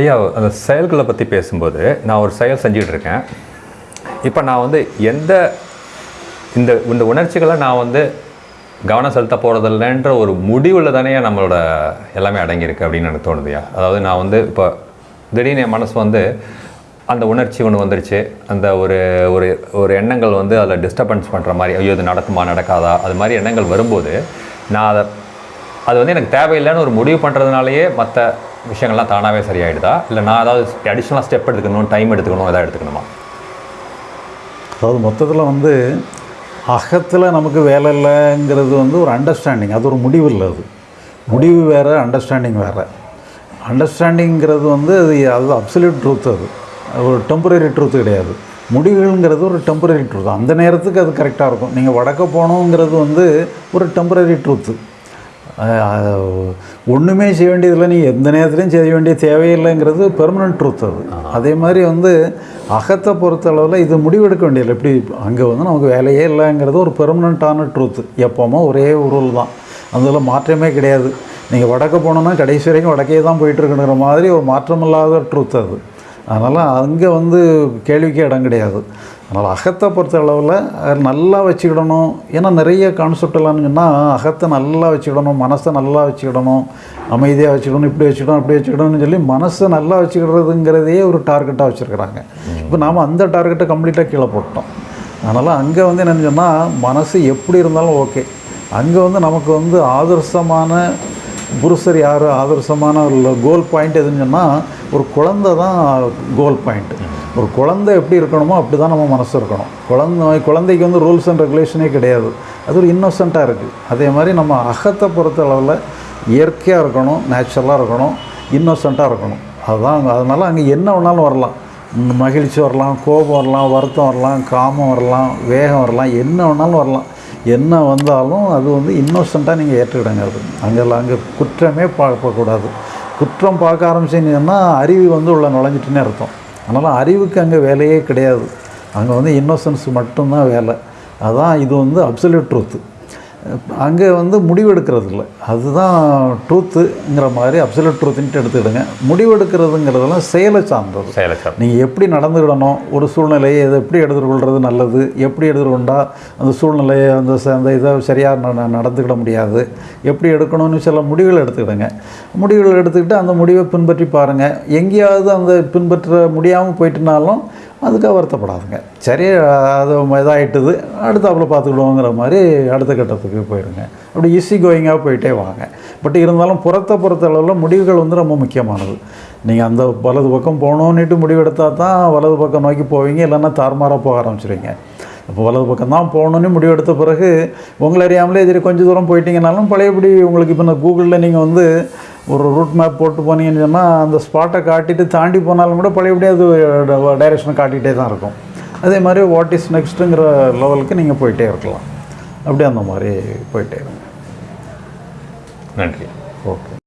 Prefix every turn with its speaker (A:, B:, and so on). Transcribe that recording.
A: ஐயா அந்த செயல்களை பற்றி பேசும்போது நான் ஒரு செயல் செஞ்சுக்கிட்டு இருக்கேன். இப்போ நான் வந்து எந்த இந்த இந்த உணர்ச்சிகளை நான் வந்து கவனம் செலுத்த போகிறதில்லன்ற ஒரு முடிவில் தானே நம்மளோட எல்லாமே அடங்கியிருக்கு அப்படின்னு எனக்கு தோணுதுயா அதாவது நான் வந்து இப்போ திடீர்னு என் மனசு வந்து அந்த உணர்ச்சி ஒன்று வந்துருச்சு. அந்த ஒரு ஒரு ஒரு எண்ணங்கள் வந்து அதில் டிஸ்டர்பன்ஸ் பண்ணுற மாதிரி ஐயோ இது நடக்குமா நடக்காதா அது மாதிரி எண்ணங்கள் வரும்போது நான் அதை அது வந்து எனக்கு தேவையில்லைன்னு ஒரு முடிவு பண்ணுறதுனாலேயே மற்ற விஷயங்கள்லாம் தானாகவே சரியாயிடுதா? இல்லை நான் ஏதாவது அடிஷ்னலாக ஸ்டெப் எடுத்துக்கணும் டைம் எடுத்துக்கணும் எதாவது எடுத்துக்கணுமா?
B: அதாவது மொத்தத்தில் வந்து அகத்தில் நமக்கு வேலை இல்லைங்கிறது வந்து ஒரு அண்டர்ஸ்டாண்டிங் அது ஒரு முடிவு இல்லை அது. முடிவு வேறு அண்டர்ஸ்டாண்டிங் வேறு. அண்டர்ஸ்டாண்டிங்கிறது வந்து அது அது அப்சல்யூட் ட்ரூத் அது. ஒரு டெம்பரரி ட்ரூத் கிடையாது. முடிவுங்கிறது ஒரு டெம்பரரி ட்ரூத் அந்த நேரத்துக்கு அது கரெக்டாக இருக்கும். நீங்கள் வடக்க போகணுங்கிறது வந்து ஒரு டெம்பரரி ட்ரூத்து ஒன்றுமே செய்ய வேண்டியதில்லை. நீ எந்த நேரத்துலையும் செய்ய வேண்டிய தேவையில்லைங்கிறது பெர்மனன்ட் ட்ரூத் அது. அதே மாதிரி வந்து அகத்தை பொறுத்தளவில் இது முடிவெடுக்க வேண்டியதில்லை. எப்படி அங்கே வந்து நமக்கு வேலையே இல்லைங்கிறது ஒரு பெர்மனண்ட்டான ட்ரூத் எப்போவுமோ ஒரே ரூல் தான். அதில் மாற்றமே கிடையாது. நீங்கள் வடக்க போனோன்னா கடைசி வரைக்கும் வடக்கே தான் போயிட்டுருக்குங்கிற மாதிரி ஒரு மாற்றமில்லாத ட்ரூத் அது. அதனால் அங்கே வந்து கேள்விக்கே இடம் கிடையாது. அதனால் அகத்தை பொறுத்த அளவில் நல்லா வச்சுக்கிடணும். ஏன்னா நிறைய கான்செப்ட் எல்லாம்னு சொன்னால் அகத்தை நல்லா வச்சுக்கிடணும் மனசை நல்லா வச்சுக்கிடணும் அமைதியாக வச்சுக்கணும் இப்படி வச்சுக்கணும் அப்படி வச்சுக்கிடணும்னு சொல்லி மனசை நல்லா வச்சுக்கிறதுங்கிறதையே ஒரு டார்கெட்டாக வச்சுருக்குறாங்க. இப்போ நாம் அந்த டார்கெட்டை கம்ப்ளீட்டாக கீழே போட்டோம். அதனால் அங்கே வந்து என்னென்னு சொன்னால் மனசு எப்படி இருந்தாலும் ஓகே அங்கே வந்து நமக்கு வந்து ஆதர்சமான புருஷர் யார் ஆதர்சமான கோல் பாயிண்ட் எதுன்னு சொன்னால் ஒரு குழந்தை தான் கோல் பாயிண்ட் ஒரு குழந்தை எப்படி இருக்கணுமோ அப்படி தான் நம்ம மனசு இருக்கணும். குழந்தை குழந்தைக்கு வந்து ரூல்ஸ் அண்ட் ரெகுலேஷனே கிடையாது. அது ஒரு இன்னோசண்ட்டாக இருக்குது அதே மாதிரி நம்ம அகத்தை பொறுத்த அளவில் இயற்கையாக இருக்கணும் நேச்சுரலாக இருக்கணும் இன்னோசண்ட்டாக இருக்கணும். அதுதான் அங்கே அதனால் அங்கே என்ன வேணாலும் வரலாம். மகிழ்ச்சி வரலாம் கோபம் வரலாம் வருத்தம் வரலாம் காமம் வரலாம் வேகம் வரலாம் என்ன வேணாலும் வரலாம். என்ன வந்தாலும் அது வந்து இன்னோசண்ட்டாக நீங்கள் ஏற்றுக்கிடுங்க அது. அங்கே அங்கே குற்றமே பார்க்கக்கூடாது. குற்றம் பார்க்க ஆரம்பிச்சிங்கன்னா அறிவு வந்து உள்ள நுழைஞ்சிட்டுனே அர்த்தம். அதனால் அறிவுக்கு அங்கே வேலையே கிடையாது. அங்கே வந்து இன்னோசன்ஸ் மட்டும்தான் வேலை. அதான் இது வந்து அப்சல்யூட் ட்ரூத்து அங்கே வந்து முடிவெடுக்கிறது இல்லை அதுதான் ட்ரூத்துங்கிற மாதிரி அப்சல்யூட் ட்ரூத்துன்ட்டு எடுத்துக்கிடுங்க. முடிவெடுக்கிறதுங்கிறதெல்லாம் செயலை சார்ந்தது.
A: செயலை சார்
B: நீங்கள் எப்படி நடந்துக்கிடணும்? ஒரு சூழ்நிலையை இதை எப்படி எடுத்துக்கொள்கிறது நல்லது? எப்படி எடுத்துக்கொண்டா அந்த சூழ்நிலையை அந்த ச- அந்த இதை சரியாக நடந்துக்கிட முடியாது? எப்படி எடுக்கணும்னு சில முடிவுகள் எடுத்துக்கிடுங்க. முடிவுகள் எடுத்துக்கிட்டு அந்த முடிவை பின்பற்றி பாருங்கள் எங்கேயாவது அந்த பின்பற்ற முடியாமல் போயிட்டுனாலும் அதுக்காக வருத்தப்படாதுங்க. சரி அது இதாகிட்டுது அடுத்தாப்பில் பார்த்துக்கிடுவோங்கிற மாதிரி அடுத்த கட்டத்துக்கு போயிடுங்க. அப்படி ஈஸி கோயிங்காக போயிட்டே வாங்க. பட் இருந்தாலும் புறத்தை பொறுத்த அளவில் முடிவுகள் வந்து ரொம்ப முக்கியமானது. நீங்கள் அந்த வலது பக்கம் போகணுன்னுட்டு முடிவெடுத்தால் தான் வலது பக்கம் நோக்கி போவீங்க இல்லைன்னா தாறுமாறாக போக ஆரம்பிச்சிருவீங்க. இப்போ வலது பக்கம் தான் போகணுன்னு முடிவெடுத்த பிறகு உங்களை அறியாமலே சரி கொஞ்சம் தூரம் போயிட்டீங்கனாலும் பழையபடி உங்களுக்கு இப்போ இந்த கூகுளில் நீங்கள் வந்து ஒரு ரூட் மேப் போட்டு போனீங்கன்னு சொன்னால் அந்த ஸ்பாட்டை காட்டிட்டு தாண்டி போனாலும் கூட பழையபடி அது டைரெக்ஷனை காட்டிகிட்டே தான் இருக்கும். அதே மாதிரி வாட் இஸ் நெக்ஸ்ட்டுங்கிற லெவலுக்கு நீங்கள் போயிட்டே இருக்கலாம். அப்படியே அந்த மாதிரி போயிட்டே இருங்க.
A: நன்றி.
B: ஓகே